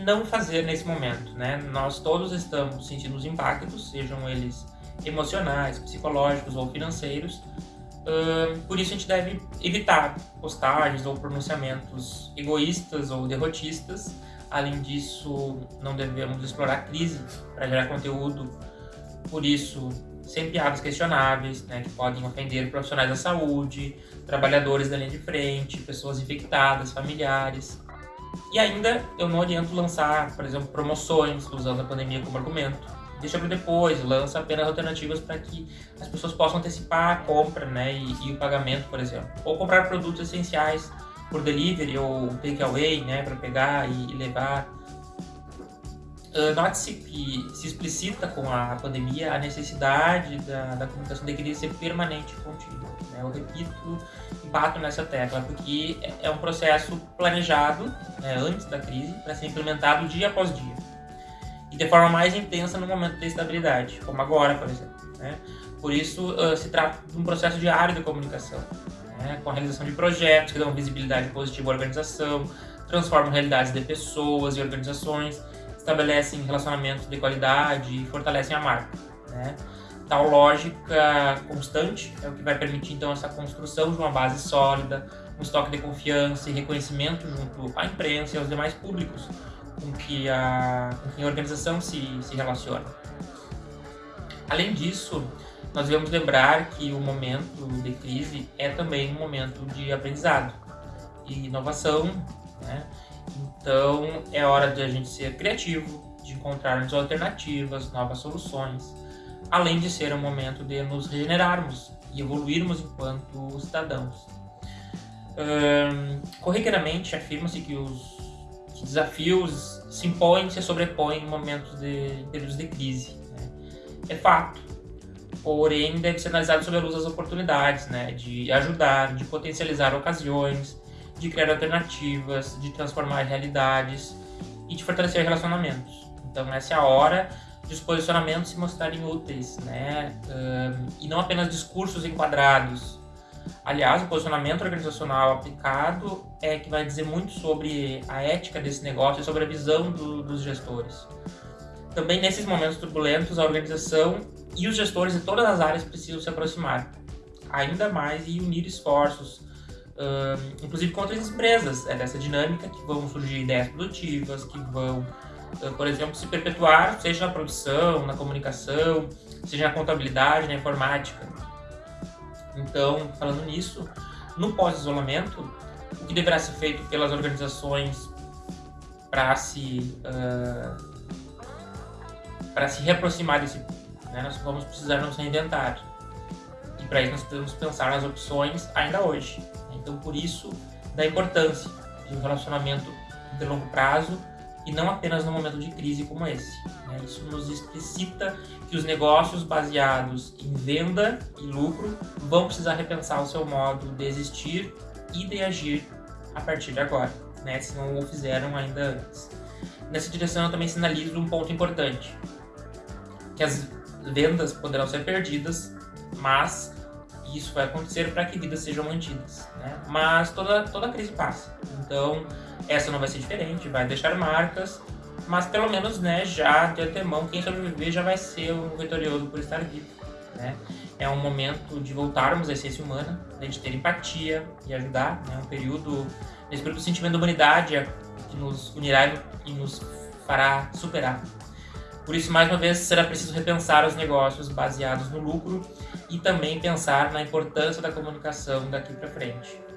não fazer nesse momento, né? Nós todos estamos sentindo os impactos, sejam eles emocionais, psicológicos ou financeiros. Uh, por isso a gente deve evitar postagens ou pronunciamentos egoístas ou derrotistas. Além disso, não devemos explorar a crise para gerar conteúdo. Por isso, sem piadas questionáveis, né, que podem ofender profissionais da saúde, trabalhadores da linha de frente, pessoas infectadas, familiares. E ainda eu não oriento lançar, por exemplo, promoções usando a pandemia como argumento. Deixa para depois, lança apenas alternativas para que as pessoas possam antecipar a compra né, e, e, o pagamento, por exemplo. Ou comprar produtos essenciais por delivery ou takeaway né, para pegar e, e levar. Uh, Note-se que se explicita com a pandemia a necessidade da, da comunicação deveria ser permanente e contínua. Né? Eu repito e bato nessa tecla, porque é, é um processo planejado né, antes da crise para ser implementado dia após dia. E de forma mais intensa no momento da estabilidade, como agora, por exemplo. Né? Por isso, uh, se trata de um processo diário de comunicação, né? com a realização de projetos que dão visibilidade positiva à organização, transformam realidades de pessoas e organizações, estabelecem relacionamentos de qualidade e fortalecem a marca. Né? Tal lógica constante é o que vai permitir então essa construção de uma base sólida, um estoque de confiança e reconhecimento junto à imprensa e aos demais públicos com que a, com que a organização se, se relaciona. Além disso, nós devemos lembrar que o momento de crise é também um momento de aprendizado e inovação, né? Então é hora de a gente ser criativo, de encontrarmos alternativas, novas soluções, além de ser um momento de nos regenerarmos e evoluirmos enquanto cidadãos. Um, corriqueiramente afirma-se que os que desafios se impõem e se sobrepõem em momentos de períodos de crise. Né? É fato. Porém, deve ser analisado sob a luz das oportunidades, né? de ajudar, de potencializar ocasiões, de criar alternativas, de transformar realidades e de fortalecer relacionamentos. Então, essa é a hora de os posicionamentos se mostrarem úteis, né? E não apenas discursos enquadrados. Aliás, o posicionamento organizacional aplicado é que vai dizer muito sobre a ética desse negócio e sobre a visão do, dos gestores. Também nesses momentos turbulentos, a organização e os gestores de todas as áreas precisam se aproximar ainda mais e unir esforços, uh, inclusive com outras empresas. É dessa dinâmica que vão surgir ideias produtivas, que vão, uh, por exemplo, se perpetuar, seja na produção, na comunicação, seja na contabilidade, na informática. Então, falando nisso, no pós-isolamento, o que deverá ser feito pelas organizações para se uh, para se reaproximar desse né? nós vamos precisar nos reinventar para isso nós precisamos pensar nas opções ainda hoje então por isso da importância de um relacionamento de longo prazo e não apenas no momento de crise como esse né? isso nos explicita que os negócios baseados em venda e lucro vão precisar repensar o seu modo de existir e de agir a partir de agora, né? se não o fizeram ainda antes. Nessa direção eu também sinalizo um ponto importante, que as vendas poderão ser perdidas, mas isso vai acontecer para que vidas sejam mantidas, né? Mas toda, toda crise passa, então essa não vai ser diferente, vai deixar marcas, mas pelo menos, né, já de antemão, quem sobreviver já vai ser o vitorioso por estar vivo, né? é um momento de voltarmos à essência humana, de ter empatia e ajudar, né, um período, esse período do sentimento da humanidade é, que nos unirá e nos fará superar. Por isso, mais uma vez, será preciso repensar os negócios baseados no lucro e também pensar na importância da comunicação daqui para frente.